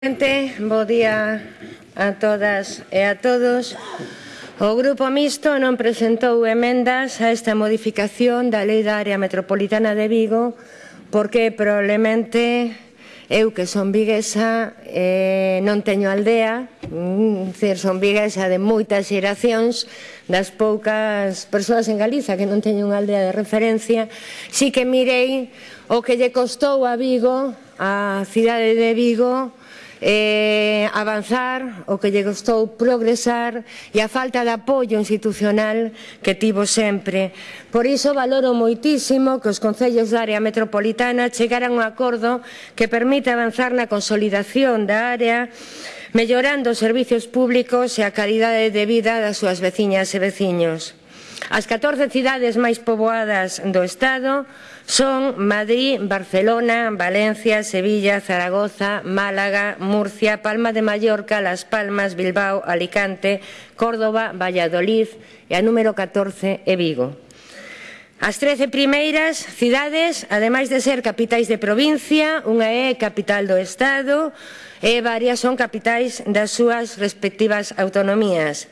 Presidente, bo día a todas e a todos. O Grupo Mixto non presentou emendas a esta modificación da Lei da Área Metropolitana de Vigo porque probablemente eu que son viguesa eh, non teño aldea, mm, decir, son viguesa de moitas xeracións das poucas persoas en Galiza que non teñen unha aldea de referencia, si que mirei o que lle costou a Vigo, a cidade de Vigo, eh, avanzar, o que lle gostou progresar e a falta de apoio institucional que tivo sempre. Por iso valoro moitísimo que os concellos da área metropolitana chegaran a un acordo que permite avanzar na consolidación da área mellorando os servizos públicos e a calidade de vida das súas veciñas e veciños. As 14 cidades máis poboadas do Estado son Madrid, Barcelona, Valencia, Sevilla, Zaragoza, Málaga, Murcia, Palma de Mallorca, Las Palmas, Bilbao, Alicante, Córdoba, Valladolid e a número 14 é Vigo. As 13 primeiras cidades, ademais de ser capitais de provincia, unha é capital do Estado e varias son capitais das súas respectivas autonomías.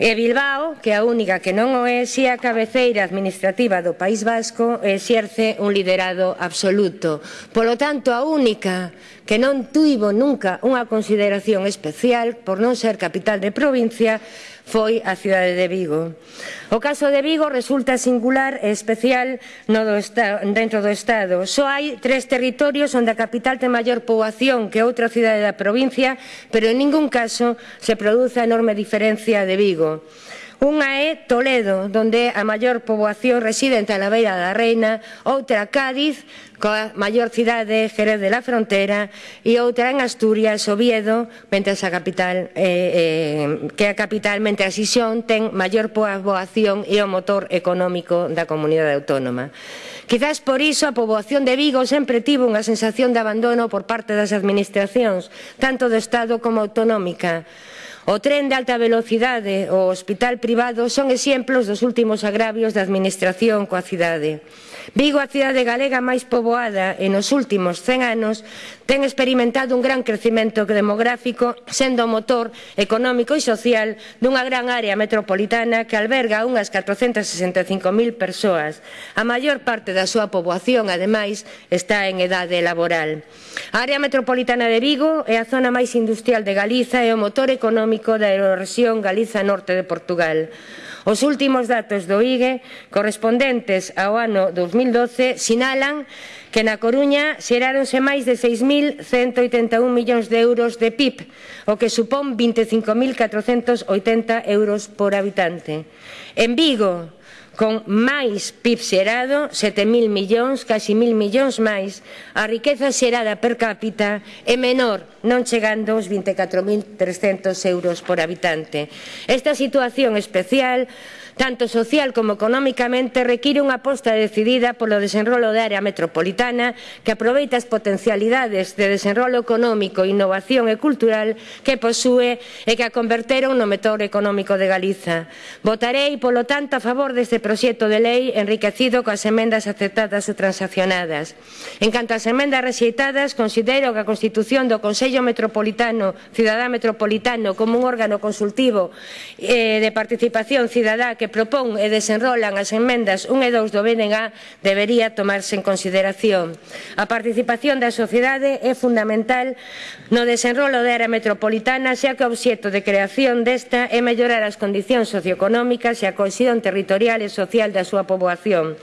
E Bilbao, que a única que non o é, si a cabeceira administrativa do País Vasco exerce un liderado absoluto. Polo tanto, a única que non tuivo nunca unha consideración especial por non ser capital de provincia, foi a cidade de Vigo. O caso de Vigo resulta singular e especial no do dentro do Estado. Só hai tres territorios onde a capital ten maior poboación que outra cidade da provincia, pero en ningún caso se produce a enorme diferencia de Vigo. Unha é Toledo, donde a maior poboación residente a Beira da Reina, outra Cádiz, coa maior cidade Jerez de la Frontera, e outra en Asturias, Oviedo, mentres a capital, eh, eh, que a capital, mentre a Xixón, ten maior poboación e o motor económico da comunidade autónoma. Quizás por iso a poboación de Vigo sempre tivo unha sensación de abandono por parte das administracións, tanto do Estado como autonómica. O tren de alta velocidade o hospital privado son exemplos dos últimos agravios da administración coa cidade. Vigo, a cidade galega máis poboada e nos últimos 100 anos, ten experimentado un gran crecimento demográfico sendo o motor económico e social dunha gran área metropolitana que alberga unhas 465.000 persoas. A maior parte da súa poboación, ademais, está en edade laboral. A área metropolitana de Vigo é a zona máis industrial de Galiza e o motor económico crónico da erosión Galiza norte de Portugal. Os últimos datos do IGE correspondentes ao ano 2012 sinalan que na Coruña xeráronse máis de 6.181 millóns de euros de PIB, o que supón 25.480 euros por habitante. En Vigo, con máis PIB xerado, 7.000 millóns, casi 1.000 millóns máis, a riqueza xerada per cápita é menor, non chegando aos 24.300 euros por habitante. Esta situación especial tanto social como económicamente, require unha aposta decidida polo desenrolo da área metropolitana que aproveita as potencialidades de desenrolo económico, innovación e cultural que posúe e que a converteron no metor económico de Galiza. Votarei, polo tanto, a favor deste proxecto proxecto de lei enriquecido coas emendas aceptadas e transaccionadas. En canto ás emendas rexeitadas, considero que a constitución do Consello Metropolitano, Cidadá Metropolitano, como un órgano consultivo eh, de participación cidadá que propón e desenrolan as emendas 1 e 2 do BNG debería tomarse en consideración. A participación da sociedade é fundamental no desenrolo da era metropolitana, xa que o obxecto de creación desta é mellorar as condicións socioeconómicas e a cohesión territorial e social social da súa poboación.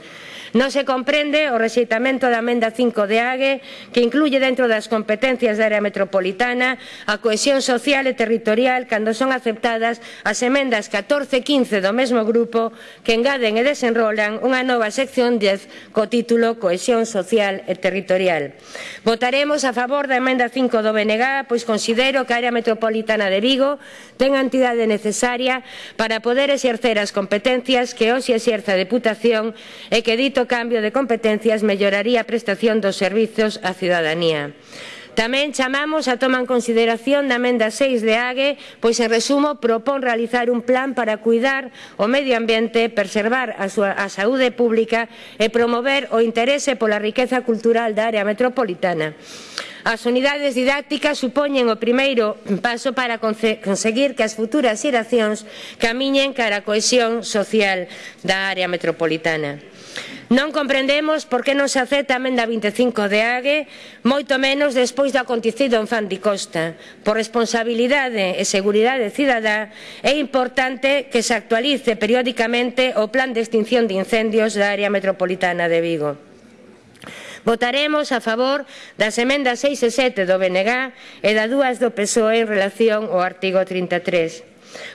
Non se comprende o rexeitamento da amenda 5 de AGE que incluye dentro das competencias da área metropolitana a cohesión social e territorial cando son aceptadas as emendas 14 e 15 do mesmo grupo que engaden e desenrolan unha nova sección 10 co título Cohesión social e territorial. Votaremos a favor da emenda 5 do BNG pois considero que a área metropolitana de Vigo ten a entidade necesaria para poder exercer as competencias que hoxe exerce a Deputación e que dito dito cambio de competencias melloraría a prestación dos servizos á ciudadanía. Tamén chamamos a toma en consideración da emenda 6 de AGE, pois en resumo propón realizar un plan para cuidar o medio ambiente, preservar a, súa, a saúde pública e promover o interese pola riqueza cultural da área metropolitana. As unidades didácticas supoñen o primeiro paso para conseguir que as futuras xeracións camiñen cara a cohesión social da área metropolitana. Non comprendemos por que non se acepta a emenda 25 de AGE, moito menos despois do acontecido en Fandi Costa. Por responsabilidade e seguridade cidadá, é importante que se actualice periódicamente o plan de extinción de incendios da área metropolitana de Vigo. Votaremos a favor das emendas 6 e 7 do BNG e da 2 do PSOE en relación ao artigo 33.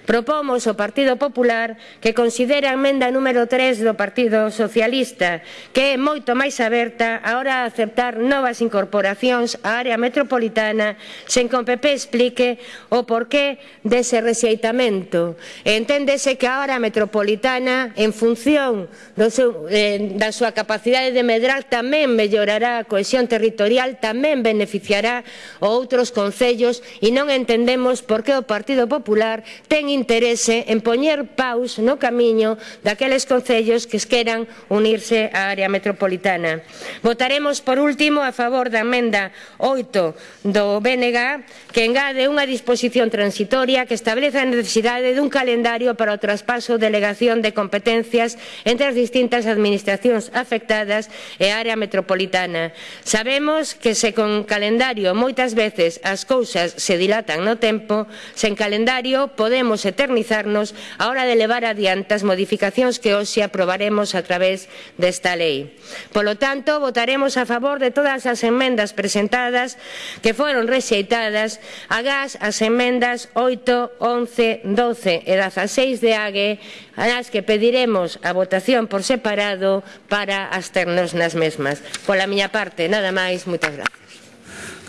Propomos o Partido Popular que considere a emenda número 3 do Partido Socialista, que é moito máis aberta a hora de aceptar novas incorporacións á área metropolitana sen que o PP explique o porqué dese rexeitamento. Enténdese que a área metropolitana, en función do seu, eh, da súa capacidade de medrar, tamén mellorará a cohesión territorial, tamén beneficiará outros concellos e non entendemos por que o Partido Popular ten interese en poñer paus no camiño daqueles concellos que queran unirse á área metropolitana. Votaremos, por último, a favor da emenda 8 do BNG que engade unha disposición transitoria que establece a necesidade dun calendario para o traspaso delegación de competencias entre as distintas administracións afectadas e a área metropolitana. Sabemos que se con calendario moitas veces as cousas se dilatan no tempo, sen calendario podemos podemos eternizarnos a hora de levar adiante as modificacións que hoxe aprobaremos a través desta lei. Polo tanto, votaremos a favor de todas as enmendas presentadas que foron rexeitadas, agás as enmendas 8, 11, 12 e 16 de AGE, as que pediremos a votación por separado para absternos nas mesmas. Pola miña parte, nada máis, moitas gracias.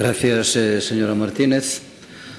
Gracias, eh, señora Martínez.